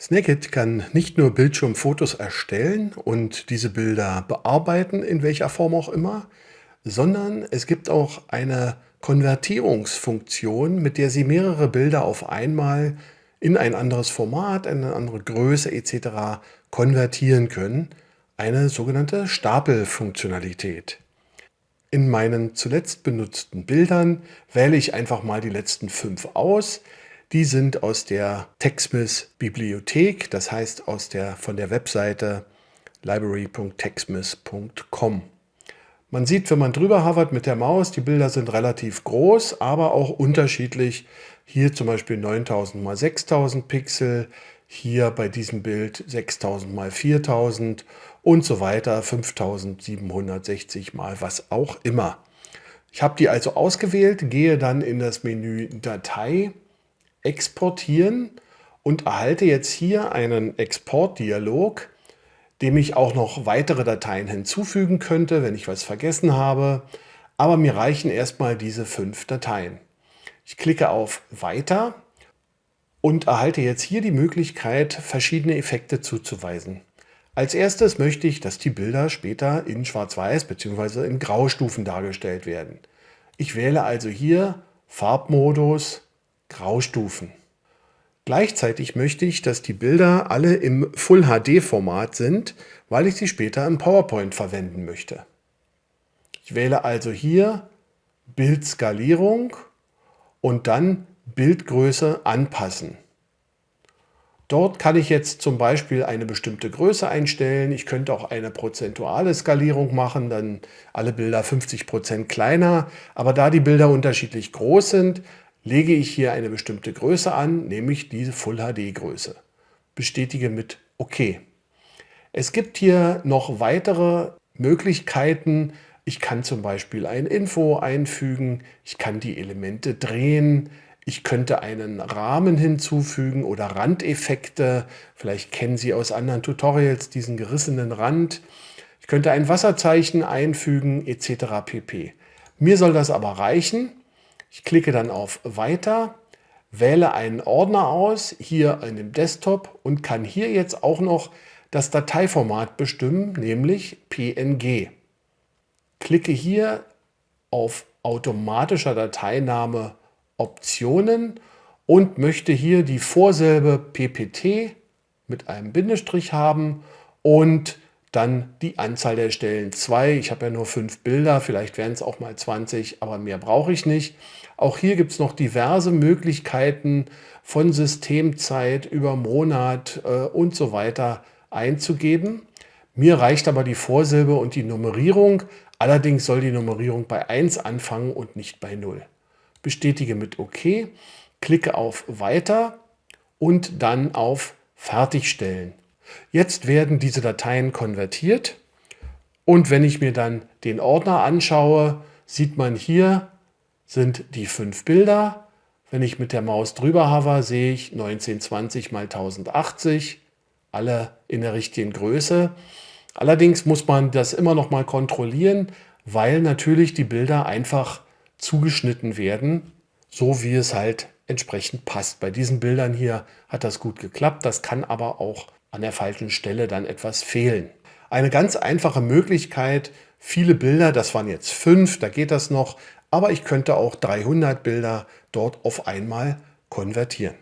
Snagit kann nicht nur Bildschirmfotos erstellen und diese Bilder bearbeiten, in welcher Form auch immer, sondern es gibt auch eine Konvertierungsfunktion, mit der Sie mehrere Bilder auf einmal in ein anderes Format, eine andere Größe etc. konvertieren können, eine sogenannte Stapelfunktionalität. In meinen zuletzt benutzten Bildern wähle ich einfach mal die letzten fünf aus, die sind aus der TechSmith Bibliothek, das heißt aus der, von der Webseite library.techsmith.com. Man sieht, wenn man drüber hovert mit der Maus, die Bilder sind relativ groß, aber auch unterschiedlich. Hier zum Beispiel 9000 x 6000 Pixel, hier bei diesem Bild 6000 x 4000 und so weiter, 5760 mal was auch immer. Ich habe die also ausgewählt, gehe dann in das Menü Datei exportieren und erhalte jetzt hier einen Exportdialog, dem ich auch noch weitere Dateien hinzufügen könnte, wenn ich was vergessen habe. Aber mir reichen erstmal diese fünf Dateien. Ich klicke auf Weiter und erhalte jetzt hier die Möglichkeit, verschiedene Effekte zuzuweisen. Als erstes möchte ich, dass die Bilder später in Schwarz-Weiß bzw. in Graustufen dargestellt werden. Ich wähle also hier Farbmodus Graustufen. Gleichzeitig möchte ich, dass die Bilder alle im Full HD Format sind, weil ich sie später im PowerPoint verwenden möchte. Ich wähle also hier Bildskalierung und dann Bildgröße anpassen. Dort kann ich jetzt zum Beispiel eine bestimmte Größe einstellen. Ich könnte auch eine prozentuale Skalierung machen, dann alle Bilder 50 Prozent kleiner. Aber da die Bilder unterschiedlich groß sind, lege ich hier eine bestimmte Größe an, nämlich diese Full HD Größe. Bestätige mit OK. Es gibt hier noch weitere Möglichkeiten. Ich kann zum Beispiel ein Info einfügen, ich kann die Elemente drehen, ich könnte einen Rahmen hinzufügen oder Randeffekte. Vielleicht kennen Sie aus anderen Tutorials diesen gerissenen Rand. Ich könnte ein Wasserzeichen einfügen etc. pp. Mir soll das aber reichen. Ich klicke dann auf Weiter, wähle einen Ordner aus, hier in dem Desktop und kann hier jetzt auch noch das Dateiformat bestimmen, nämlich PNG. Klicke hier auf automatischer Dateiname Optionen und möchte hier die Vorsilbe PPT mit einem Bindestrich haben und dann die Anzahl der Stellen 2. Ich habe ja nur fünf Bilder, vielleicht werden es auch mal 20, aber mehr brauche ich nicht. Auch hier gibt es noch diverse Möglichkeiten von Systemzeit über Monat äh, und so weiter einzugeben. Mir reicht aber die Vorsilbe und die Nummerierung. Allerdings soll die Nummerierung bei 1 anfangen und nicht bei 0. Bestätige mit OK, klicke auf Weiter und dann auf Fertigstellen. Jetzt werden diese Dateien konvertiert und wenn ich mir dann den Ordner anschaue, sieht man hier sind die fünf Bilder. Wenn ich mit der Maus drüber hover, sehe ich 1920 mal 1080, alle in der richtigen Größe. Allerdings muss man das immer noch mal kontrollieren, weil natürlich die Bilder einfach zugeschnitten werden, so wie es halt entsprechend passt. Bei diesen Bildern hier hat das gut geklappt, das kann aber auch an der falschen Stelle dann etwas fehlen. Eine ganz einfache Möglichkeit, viele Bilder, das waren jetzt fünf, da geht das noch, aber ich könnte auch 300 Bilder dort auf einmal konvertieren.